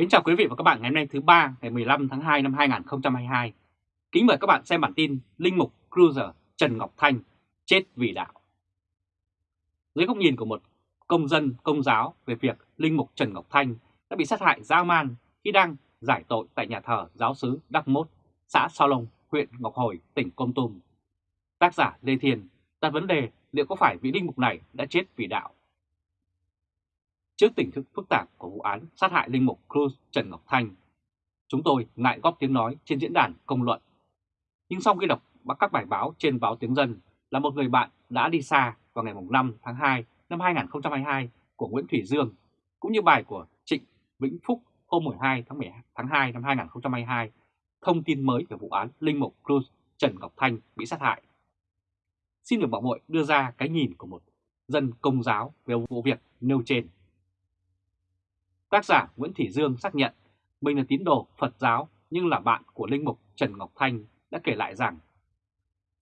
Kính chào quý vị và các bạn ngày hôm nay thứ ba ngày 15 tháng 2 năm 2022. Kính mời các bạn xem bản tin Linh mục Cruiser Trần Ngọc Thanh chết vì đạo. Dưới góc nhìn của một công dân công giáo về việc Linh mục Trần Ngọc Thanh đã bị sát hại dã man khi đang giải tội tại nhà thờ giáo sứ Đắc Mốt, xã Sao Long, huyện Ngọc Hồi, tỉnh Công Tum. Tác giả Lê Thiền đặt vấn đề liệu có phải vị linh mục này đã chết vì đạo Trước tình thức phức tạp của vụ án sát hại linh mục Cruz Trần Ngọc Thanh, chúng tôi ngại góp tiếng nói trên diễn đàn công luận. Nhưng sau khi đọc các bài báo trên báo Tiếng Dân là một người bạn đã đi xa vào ngày 5 tháng 2 năm 2022 của Nguyễn Thủy Dương, cũng như bài của Trịnh Vĩnh Phúc hôm 12 tháng 12 tháng 2 năm 2022, thông tin mới về vụ án linh mục Cruz Trần Ngọc Thanh bị sát hại. Xin được bảo mội đưa ra cái nhìn của một dân công giáo về vụ việc nêu trên. Tác giả Nguyễn Thị Dương xác nhận mình là tín đồ Phật giáo nhưng là bạn của Linh Mục Trần Ngọc Thanh đã kể lại rằng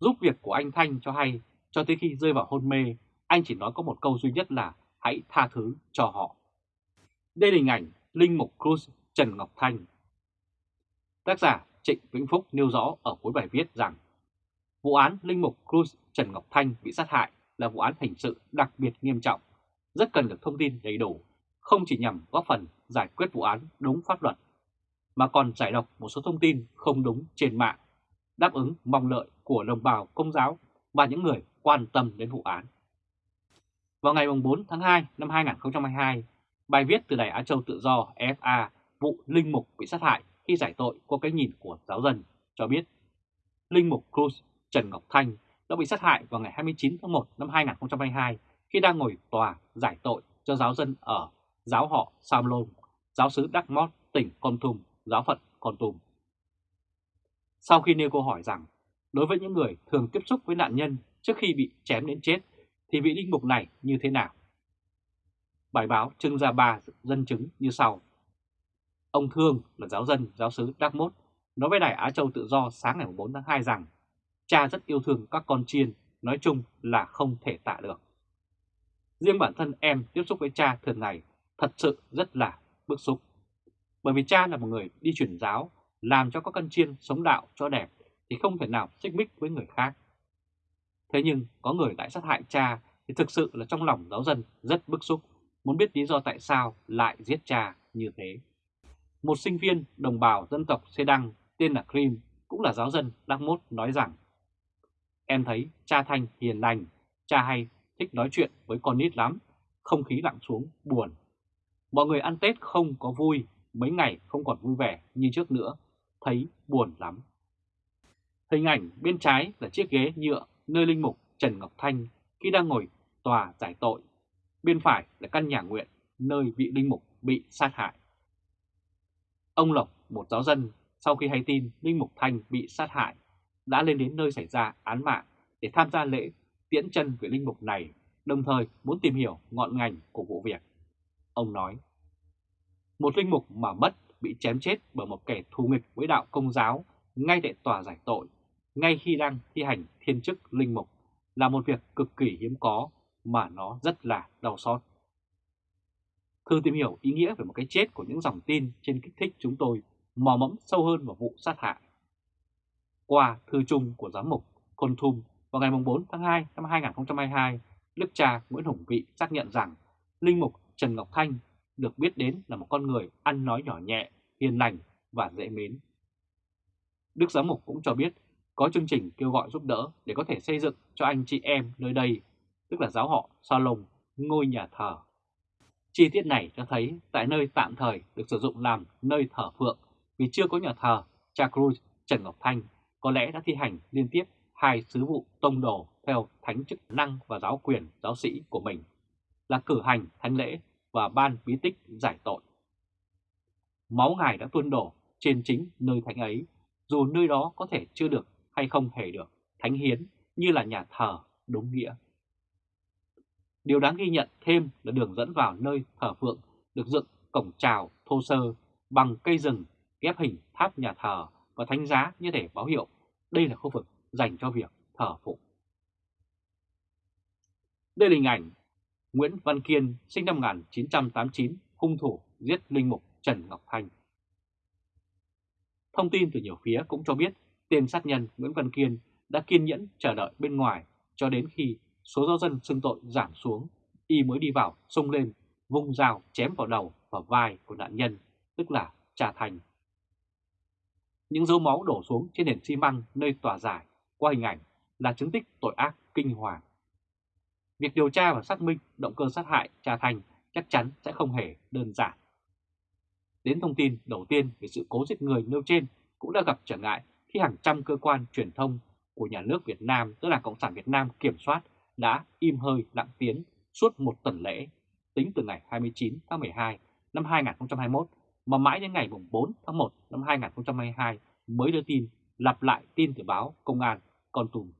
giúp việc của anh Thanh cho hay cho tới khi rơi vào hôn mê, anh chỉ nói có một câu duy nhất là hãy tha thứ cho họ. Đây là hình ảnh Linh Mục Cruz Trần Ngọc Thanh. Tác giả Trịnh Vĩnh Phúc nêu rõ ở cuối bài viết rằng vụ án Linh Mục Cruz Trần Ngọc Thanh bị sát hại là vụ án hình sự đặc biệt nghiêm trọng, rất cần được thông tin đầy đủ không chỉ nhằm góp phần giải quyết vụ án đúng pháp luật, mà còn giải độc một số thông tin không đúng trên mạng, đáp ứng mong lợi của đồng bào công giáo và những người quan tâm đến vụ án. Vào ngày 4 tháng 2 năm 2022, bài viết từ Đài Á Châu Tự Do FA vụ Linh Mục bị sát hại khi giải tội qua cái nhìn của giáo dân cho biết Linh Mục Cruz Trần Ngọc Thanh đã bị sát hại vào ngày 29 tháng 1 năm 2022 khi đang ngồi tòa giải tội cho giáo dân ở giáo họ Sam Lôn, giáo sứ Đắc Mót, tỉnh Con Tum, giáo phận Con Tum. Sau khi nêu câu hỏi rằng, đối với những người thường tiếp xúc với nạn nhân trước khi bị chém đến chết, thì vị linh mục này như thế nào? Bài báo trưng ra ba dân chứng như sau. Ông Thương là giáo dân giáo sứ Đắc Mốt nói với Đài Á Châu Tự Do sáng ngày 4 tháng 2 rằng cha rất yêu thương các con chiên, nói chung là không thể tạ được. Riêng bản thân em tiếp xúc với cha thường ngày thật sự rất là bức xúc. Bởi vì cha là một người đi truyền giáo, làm cho các căn chiên sống đạo cho đẹp thì không thể nào xích mích với người khác. Thế nhưng có người lại sát hại cha thì thực sự là trong lòng giáo dân rất bức xúc, muốn biết lý do tại sao lại giết cha như thế. Một sinh viên đồng bào dân tộc Xê Đăng tên là Krim cũng là giáo dân Đắc Mốt nói rằng Em thấy cha Thanh hiền lành, cha hay thích nói chuyện với con nít lắm, không khí lặng xuống, buồn Mọi người ăn Tết không có vui, mấy ngày không còn vui vẻ như trước nữa, thấy buồn lắm. Hình ảnh bên trái là chiếc ghế nhựa nơi linh mục Trần Ngọc Thanh khi đang ngồi tòa giải tội. Bên phải là căn nhà nguyện nơi vị linh mục bị sát hại. Ông Lộc, một giáo dân, sau khi hay tin linh mục Thanh bị sát hại, đã lên đến nơi xảy ra án mạng để tham gia lễ tiễn chân vị linh mục này, đồng thời muốn tìm hiểu ngọn ngành của vụ việc. Ông nói, một linh mục mà mất bị chém chết bởi một kẻ thù nghịch với đạo công giáo ngay tại tòa giải tội, ngay khi đang thi hành thiên chức linh mục là một việc cực kỳ hiếm có mà nó rất là đau xót. thư tìm hiểu ý nghĩa về một cái chết của những dòng tin trên kích thích chúng tôi mò mẫm sâu hơn vào vụ sát hại. Qua thư chung của giám mục Côn Thum vào ngày 4 tháng 2 năm 2022, Đức cha Nguyễn Hùng Vị xác nhận rằng Linh mục Trần Ngọc Thanh được biết đến là một con người ăn nói nhỏ nhẹ, hiền lành và dễ mến. Đức Giám Mục cũng cho biết có chương trình kêu gọi giúp đỡ để có thể xây dựng cho anh chị em nơi đây, tức là giáo họ Salon, ngôi nhà thờ. Chi tiết này cho thấy tại nơi tạm thời được sử dụng làm nơi thờ phượng vì chưa có nhà thờ, cha Cruz Trần Ngọc Thanh có lẽ đã thi hành liên tiếp hai sứ vụ tông đồ theo thánh chức năng và giáo quyền giáo sĩ của mình là cử hành thánh lễ và ban bí tích giải tội. Máu Ngài đã tuôn đổ trên chính nơi thánh ấy, dù nơi đó có thể chưa được hay không hề được thánh hiến như là nhà thờ đúng nghĩa. Điều đáng ghi nhận thêm là đường dẫn vào nơi thờ phượng được dựng cổng trào thô sơ bằng cây rừng ghép hình tháp nhà thờ và thánh giá như thể báo hiệu đây là khu vực dành cho việc thờ phụng. Đây là hình ảnh Nguyễn Văn Kiên sinh năm 1989, hung thủ giết linh mục Trần Ngọc Thanh. Thông tin từ nhiều phía cũng cho biết tên sát nhân Nguyễn Văn Kiên đã kiên nhẫn chờ đợi bên ngoài cho đến khi số giáo dân xưng tội giảm xuống, y mới đi vào xông lên, vung dao chém vào đầu và vai của nạn nhân, tức là Trà Thành. Những dấu máu đổ xuống trên nền xi măng nơi tòa giải qua hình ảnh là chứng tích tội ác kinh hoàng. Việc điều tra và xác minh động cơ sát hại Trà Thành chắc chắn sẽ không hề đơn giản. Đến thông tin đầu tiên về sự cố giết người nêu trên cũng đã gặp trở ngại khi hàng trăm cơ quan truyền thông của nhà nước Việt Nam, tức là Cộng sản Việt Nam kiểm soát, đã im hơi lặng tiếng suốt một tuần lễ, tính từ ngày 29 tháng 12 năm 2021 mà mãi đến ngày 4 tháng 1 năm 2022 mới đưa tin lặp lại tin từ báo Công an Con Tum.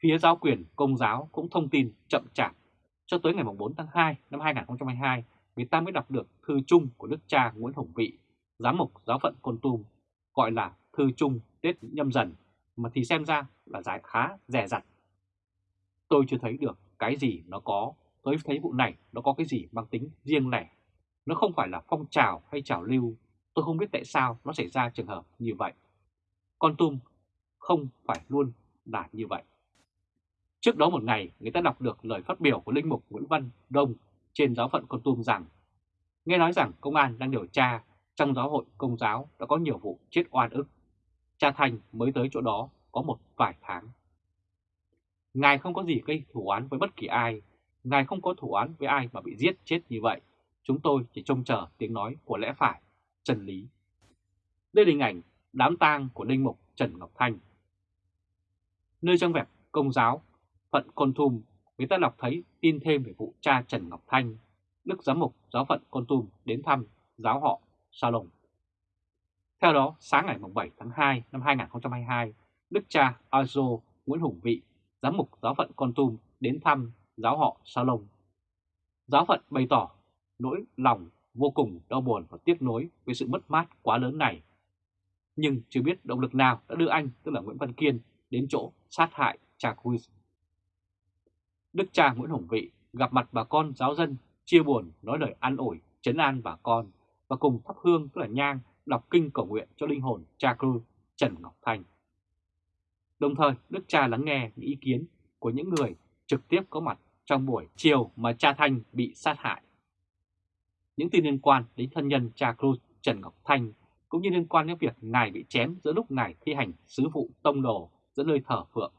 Phía giáo quyền Công giáo cũng thông tin chậm chạp. Cho tới ngày 4 tháng 2 năm 2022, người ta mới đọc được thư chung của đức cha Nguyễn Hồng Vị, giám mục giáo phận Con Tum, gọi là thư chung Tết nhâm dần, mà thì xem ra là giải khá rẻ rặt. Tôi chưa thấy được cái gì nó có, tôi thấy vụ này nó có cái gì mang tính riêng lẻ. Nó không phải là phong trào hay trào lưu, tôi không biết tại sao nó xảy ra trường hợp như vậy. Con Tum không phải luôn là như vậy. Trước đó một ngày, người ta đọc được lời phát biểu của Linh Mục Nguyễn Văn Đông trên giáo phận Con Tum rằng Nghe nói rằng công an đang điều tra trong giáo hội công giáo đã có nhiều vụ chết oan ức. Cha Thành mới tới chỗ đó có một vài tháng. Ngài không có gì gây thủ án với bất kỳ ai. Ngài không có thủ án với ai mà bị giết chết như vậy. Chúng tôi chỉ trông chờ tiếng nói của lẽ phải, chân lý. Đây là hình ảnh đám tang của Linh Mục Trần Ngọc Thanh. Nơi trong vẹp công giáo, phận Con Tum, người ta đọc thấy tin thêm về vụ cha Trần Ngọc Thanh, Đức Giám mục giáo phận Con Tum đến thăm giáo họ Sa Lồng. Theo đó, sáng ngày 7 tháng 2 năm 2022, Đức cha Azo Nguyễn Hùng Vị, giám mục giáo phận Con Tum đến thăm giáo họ Sa Lồng. Giáo phận bày tỏ nỗi lòng vô cùng đau buồn và tiếc nuối về sự mất mát quá lớn này. Nhưng chưa biết động lực nào đã đưa anh, tức là Nguyễn Văn Kiên, đến chỗ sát hại cha Cruz. Đức cha Nguyễn Hồng Vị gặp mặt bà con giáo dân, chia buồn, nói lời an ủi, chấn an bà con và cùng thắp hương tức là nhang đọc kinh cầu nguyện cho linh hồn cha Cruz Trần Ngọc Thanh. Đồng thời, Đức cha lắng nghe những ý kiến của những người trực tiếp có mặt trong buổi chiều mà cha Thanh bị sát hại. Những tin liên quan đến thân nhân cha Cruz Trần Ngọc Thanh cũng như liên quan đến việc ngài bị chém giữa lúc ngài thi hành sứ vụ tông đồ giữa nơi thờ phượng,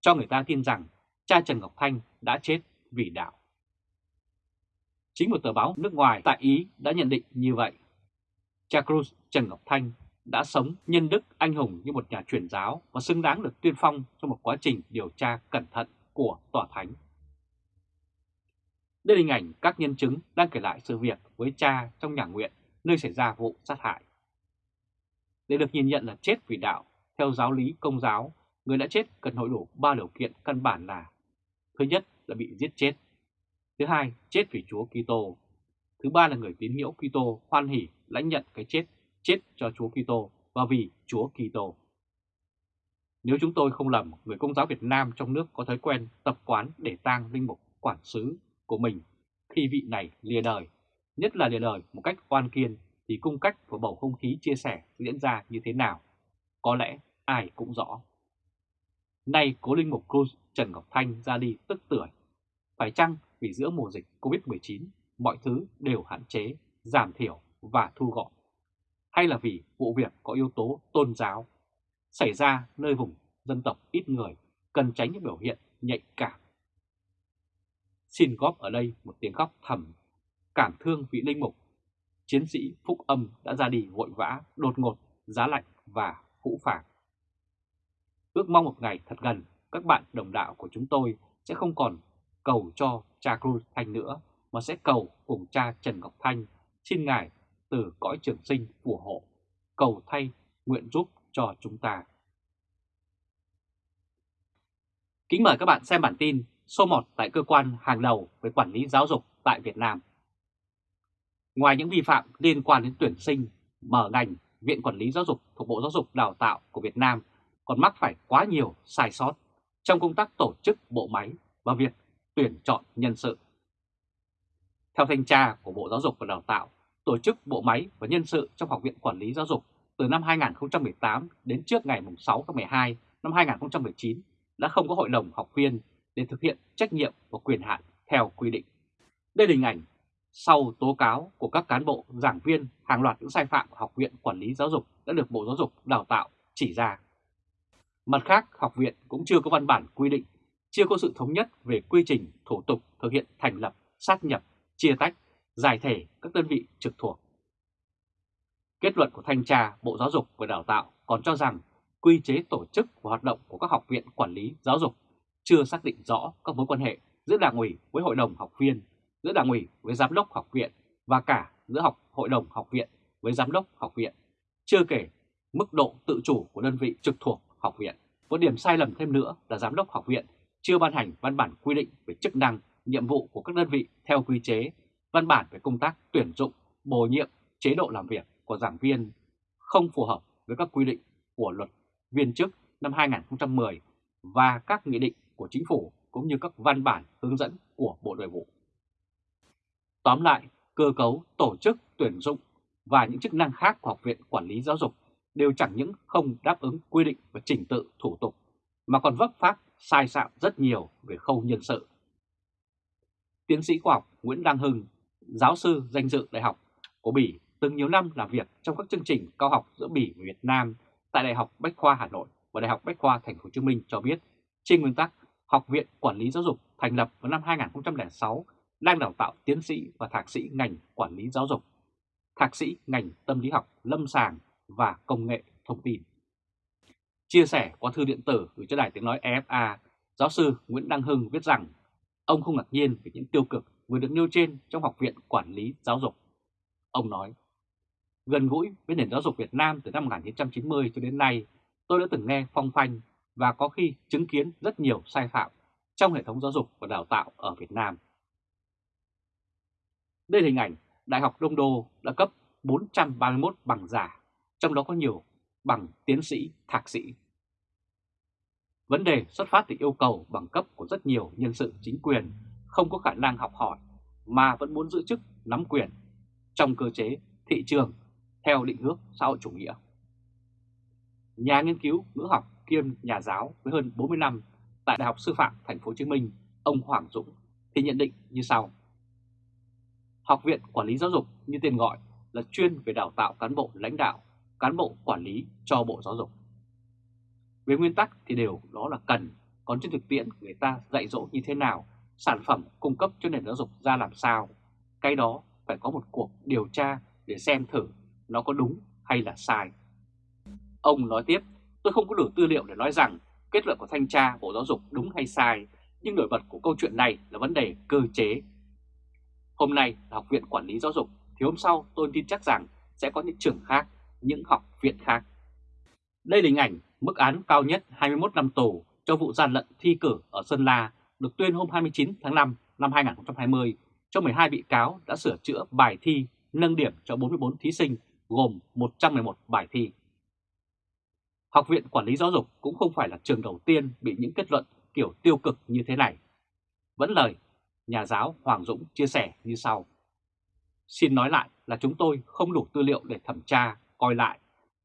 cho người ta tin rằng cha Trần Ngọc Thanh đã chết vì đạo. Chính một tờ báo nước ngoài tại Ý đã nhận định như vậy. Cha Cruz Trần Ngọc Thanh đã sống nhân đức anh hùng như một nhà truyền giáo và xứng đáng được tuyên phong trong một quá trình điều tra cẩn thận của tòa thánh. Đây là hình ảnh các nhân chứng đang kể lại sự việc với cha trong nhà nguyện nơi xảy ra vụ sát hại. Để được nhìn nhận là chết vì đạo, theo giáo lý công giáo, người đã chết cần hội đủ ba điều kiện căn bản là Thứ nhất là bị giết chết. Thứ hai, chết vì Chúa Kitô. Thứ ba là người tín ngưỡng Kitô hoan hỉ lãnh nhận cái chết, chết cho Chúa Kitô và vì Chúa Kitô. Nếu chúng tôi không lầm, người công giáo Việt Nam trong nước có thói quen tập quán để tang linh mục quản sứ của mình khi vị này lìa đời, nhất là lìa đời một cách oan kiên thì cung cách và bầu không khí chia sẻ diễn ra như thế nào, có lẽ ai cũng rõ. Nay cố linh mục Cruz Trần Ngọc Thanh ra đi tức tuổi. Phải chăng vì giữa mùa dịch Covid-19 mọi thứ đều hạn chế, giảm thiểu và thu gọn? Hay là vì vụ việc có yếu tố tôn giáo xảy ra nơi vùng dân tộc ít người cần tránh những biểu hiện nhạy cảm? Xin góp ở đây một tiếng khóc thầm, cảm thương vị linh mục, chiến sĩ Phúc Âm đã ra đi vội vã, đột ngột, giá lạnh và hũ phàng. Ước mong một ngày thật gần, các bạn đồng đạo của chúng tôi sẽ không còn cầu cho cha Cruz Thanh nữa, mà sẽ cầu cùng cha Trần Ngọc Thanh, xin Ngài từ cõi trường sinh phù hộ, cầu thay nguyện giúp cho chúng ta. Kính mời các bạn xem bản tin số 1 tại cơ quan hàng đầu về quản lý giáo dục tại Việt Nam. Ngoài những vi phạm liên quan đến tuyển sinh, mở ngành, Viện Quản lý Giáo dục thuộc Bộ Giáo dục Đào tạo của Việt Nam còn mắc phải quá nhiều sai sót trong công tác tổ chức bộ máy và việc tuyển chọn nhân sự. Theo thanh tra của Bộ Giáo dục và Đào tạo, tổ chức bộ máy và nhân sự trong Học viện Quản lý Giáo dục từ năm 2018 đến trước ngày 6 tháng 12 năm 2019 đã không có hội đồng học viên để thực hiện trách nhiệm và quyền hạn theo quy định. Đây là hình ảnh sau tố cáo của các cán bộ, giảng viên hàng loạt những sai phạm của Học viện Quản lý Giáo dục đã được Bộ Giáo dục Đào tạo chỉ ra. Mặt khác, học viện cũng chưa có văn bản quy định, chưa có sự thống nhất về quy trình, thủ tục thực hiện thành lập, sát nhập, chia tách, giải thể các đơn vị trực thuộc. Kết luận của Thanh tra Bộ Giáo dục và Đào tạo còn cho rằng quy chế tổ chức và hoạt động của các học viện quản lý giáo dục chưa xác định rõ các mối quan hệ giữa đảng ủy với hội đồng học viên, giữa đảng ủy với giám đốc học viện và cả giữa học hội đồng học viện với giám đốc học viện, chưa kể mức độ tự chủ của đơn vị trực thuộc học viện. Một điểm sai lầm thêm nữa là giám đốc học viện chưa ban hành văn bản quy định về chức năng, nhiệm vụ của các đơn vị theo quy chế, văn bản về công tác tuyển dụng, bổ nhiệm, chế độ làm việc của giảng viên không phù hợp với các quy định của luật viên chức năm 2010 và các nghị định của chính phủ cũng như các văn bản hướng dẫn của Bộ Nội vụ. Tóm lại, cơ cấu, tổ chức, tuyển dụng và những chức năng khác của Học viện Quản lý Giáo dục đều chẳng những không đáp ứng quy định và trình tự thủ tục, mà còn vấp phát sai sạm rất nhiều về khâu nhân sự. Tiến sĩ khoa học Nguyễn Đăng Hưng, giáo sư danh dự đại học của Bỉ từng nhiều năm làm việc trong các chương trình cao học giữa Bỉ và Việt Nam tại Đại học Bách khoa Hà Nội và Đại học Bách khoa Thành phố Hồ Chí Minh cho biết, trên nguyên tắc, Học viện Quản lý Giáo dục thành lập vào năm 2006 đang đào tạo tiến sĩ và thạc sĩ ngành quản lý giáo dục, thạc sĩ ngành tâm lý học, lâm sàng và công nghệ thông tin. Chia sẻ qua thư điện tử gửi cho Đài Tiếng Nói EFA, giáo sư Nguyễn Đăng Hưng viết rằng ông không ngạc nhiên về những tiêu cực vừa được nêu trên trong Học viện Quản lý Giáo dục. Ông nói, gần gũi với nền giáo dục Việt Nam từ năm 1990 cho đến nay, tôi đã từng nghe phong phanh và có khi chứng kiến rất nhiều sai phạm trong hệ thống giáo dục và đào tạo ở Việt Nam. Đây là hình ảnh Đại học Đông Đô đã cấp 431 bằng giả, trong đó có nhiều bằng tiến sĩ, thạc sĩ. Vấn đề xuất phát từ yêu cầu bằng cấp của rất nhiều nhân sự chính quyền không có khả năng học hỏi mà vẫn muốn giữ chức nắm quyền trong cơ chế thị trường theo định hướng xã hội chủ nghĩa. Nhà nghiên cứu ngữ học kiêm nhà giáo với hơn 40 năm tại Đại học Sư phạm Thành phố Hồ Chí Minh, ông Hoàng Dũng thì nhận định như sau: Học viện Quản lý Giáo dục như tên gọi là chuyên về đào tạo cán bộ lãnh đạo, cán bộ quản lý cho Bộ Giáo dục. Về nguyên tắc thì đều đó là cần, còn trên thực tiễn người ta dạy dỗ như thế nào, sản phẩm cung cấp cho nền giáo dục ra làm sao, cái đó phải có một cuộc điều tra để xem thử nó có đúng hay là sai. Ông nói tiếp, tôi không có đủ tư liệu để nói rằng kết luận của thanh tra Bộ Giáo dục đúng hay sai, nhưng nổi bật của câu chuyện này là vấn đề cơ chế. Hôm nay là Học viện Quản lý Giáo dục, thì hôm sau tôi tin chắc rằng sẽ có những trường khác, những học viện khác. Đây là hình ảnh mức án cao nhất 21 năm tù cho vụ gian lận thi cử ở Sơn La được tuyên hôm 29 tháng 5 năm 2020 cho 12 bị cáo đã sửa chữa bài thi nâng điểm cho 44 thí sinh gồm 111 bài thi. Học viện Quản lý Giáo dục cũng không phải là trường đầu tiên bị những kết luận kiểu tiêu cực như thế này. Vẫn lời, nhà giáo Hoàng Dũng chia sẻ như sau. Xin nói lại là chúng tôi không đủ tư liệu để thẩm tra, coi lại.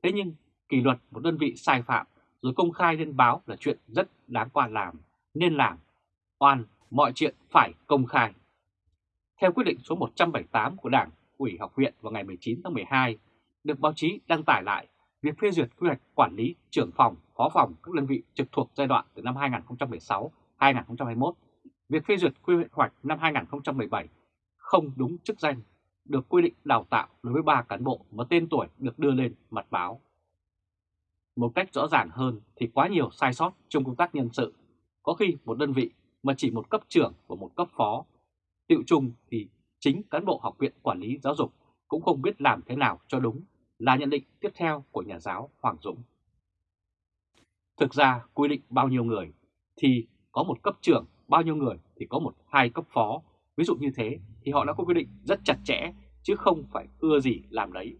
Thế nhưng kỷ luật một đơn vị sai phạm rồi công khai lên báo là chuyện rất đáng quan làm, nên làm. Oan, mọi chuyện phải công khai. Theo quyết định số 178 của Đảng ủy học viện vào ngày 19 tháng 12, được báo chí đăng tải lại việc phê duyệt quy hoạch quản lý trưởng phòng, phó phòng các đơn vị trực thuộc giai đoạn từ năm 2016-2021, việc phê duyệt quy hoạch năm 2017 không đúng chức danh, được quy định đào tạo đối với ba cán bộ mà tên tuổi được đưa lên mặt báo. Một cách rõ ràng hơn thì quá nhiều sai sót trong công tác nhân sự. Có khi một đơn vị mà chỉ một cấp trưởng và một cấp phó. Tiệu chung thì chính cán bộ học viện quản lý giáo dục cũng không biết làm thế nào cho đúng là nhận định tiếp theo của nhà giáo Hoàng Dũng. Thực ra quy định bao nhiêu người thì có một cấp trưởng, bao nhiêu người thì có một hai cấp phó. Ví dụ như thế thì họ đã có quy định rất chặt chẽ chứ không phải ưa gì làm đấy.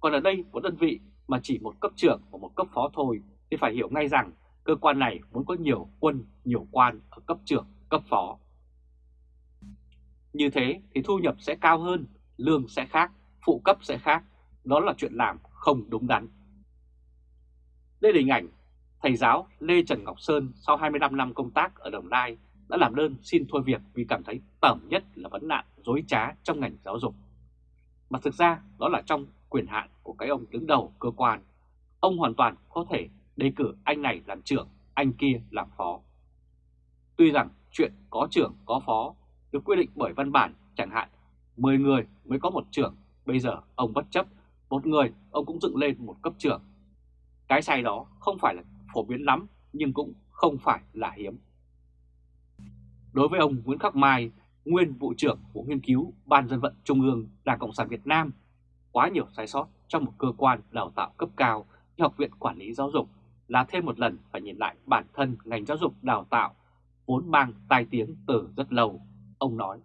Còn ở đây một đơn vị mà chỉ một cấp trưởng và một cấp phó thôi thì phải hiểu ngay rằng cơ quan này muốn có nhiều quân, nhiều quan ở cấp trưởng, cấp phó. Như thế thì thu nhập sẽ cao hơn, lương sẽ khác, phụ cấp sẽ khác, đó là chuyện làm không đúng đắn. Đây là hình ảnh thầy giáo Lê Trần Ngọc Sơn sau 25 năm công tác ở Đồng Nai đã làm đơn xin thôi việc vì cảm thấy tởm nhất là vấn nạn dối trá trong ngành giáo dục. Mà thực ra đó là trong quyền hạn của cái ông đứng đầu cơ quan. Ông hoàn toàn có thể đề cử anh này làm trưởng, anh kia làm phó. Tuy rằng chuyện có trưởng có phó được quy định bởi văn bản chẳng hạn 10 người mới có một trưởng, bây giờ ông bất chấp, một người ông cũng dựng lên một cấp trưởng. Cái sai đó không phải là phổ biến lắm nhưng cũng không phải là hiếm. Đối với ông Nguyễn Khắc Mai, nguyên vụ trưởng vụ nghiên cứu Ban dân vận Trung ương Đảng Cộng sản Việt Nam, quá nhiều sai sót trong một cơ quan đào tạo cấp cao như Học viện Quản lý Giáo dục là thêm một lần phải nhìn lại bản thân ngành giáo dục đào tạo vốn mang tai tiếng từ rất lâu, ông nói.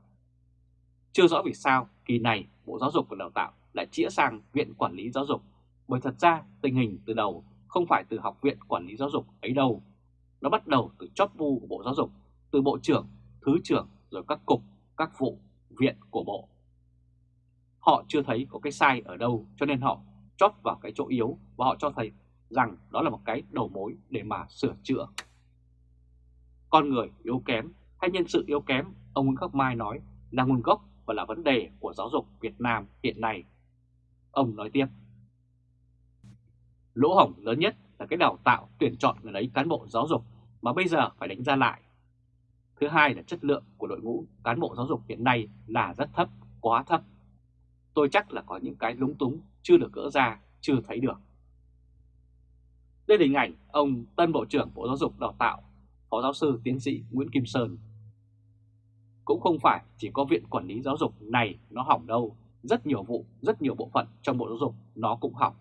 Chưa rõ vì sao kỳ này Bộ Giáo dục và Đào tạo lại chĩa sang Viện Quản lý Giáo dục, bởi thật ra tình hình từ đầu không phải từ Học viện Quản lý Giáo dục ấy đâu. Nó bắt đầu từ chóp bu của Bộ Giáo dục, từ Bộ trưởng, Thứ trưởng rồi các cục, các vụ, viện của Bộ. Họ chưa thấy có cái sai ở đâu cho nên họ chót vào cái chỗ yếu và họ cho thấy rằng đó là một cái đầu mối để mà sửa chữa. Con người yếu kém hay nhân sự yếu kém, ông Nguyễn Khắc Mai nói là nguồn gốc và là vấn đề của giáo dục Việt Nam hiện nay. Ông nói tiếp, lỗ hổng lớn nhất là cái đào tạo tuyển chọn người lấy cán bộ giáo dục mà bây giờ phải đánh ra lại. Thứ hai là chất lượng của đội ngũ cán bộ giáo dục hiện nay là rất thấp, quá thấp. Tôi chắc là có những cái lúng túng chưa được gỡ ra, chưa thấy được. Đây là hình ảnh ông Tân Bộ trưởng Bộ Giáo dục Đào tạo, Phó Giáo sư Tiến sĩ Nguyễn Kim Sơn. Cũng không phải chỉ có Viện Quản lý Giáo dục này nó hỏng đâu, rất nhiều vụ, rất nhiều bộ phận trong Bộ Giáo dục nó cũng hỏng.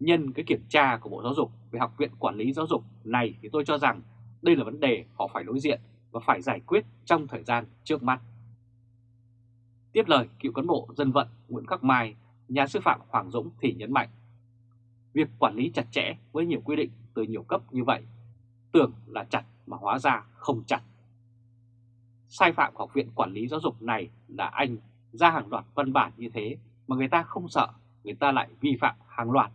Nhân cái kiểm tra của Bộ Giáo dục về Học viện Quản lý Giáo dục này thì tôi cho rằng đây là vấn đề họ phải đối diện và phải giải quyết trong thời gian trước mắt. Tiếp lời cựu cán bộ dân vận Nguyễn Khắc Mai, nhà sư phạm Hoàng Dũng thì nhấn mạnh Việc quản lý chặt chẽ với nhiều quy định từ nhiều cấp như vậy, tưởng là chặt mà hóa ra không chặt. Sai phạm của học viện quản lý giáo dục này là anh ra hàng loạt văn bản như thế mà người ta không sợ, người ta lại vi phạm hàng loạt,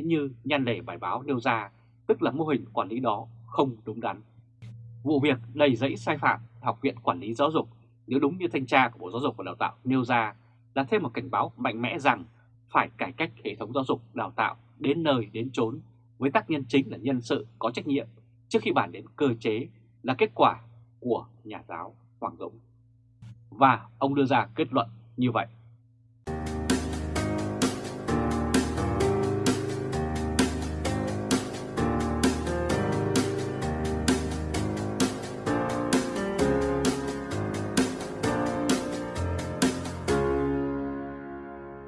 như nhan đề bài báo nêu ra, tức là mô hình quản lý đó không đúng đắn. Vụ việc đầy dẫy sai phạm Học viện Quản lý Giáo dục nếu đúng như thanh tra của Bộ Giáo dục và Đào tạo nêu ra là thêm một cảnh báo mạnh mẽ rằng phải cải cách hệ thống giáo dục đào tạo đến nơi đến chốn với tác nhân chính là nhân sự có trách nhiệm trước khi bàn đến cơ chế là kết quả của nhà giáo Hoàng Dũng. Và ông đưa ra kết luận như vậy.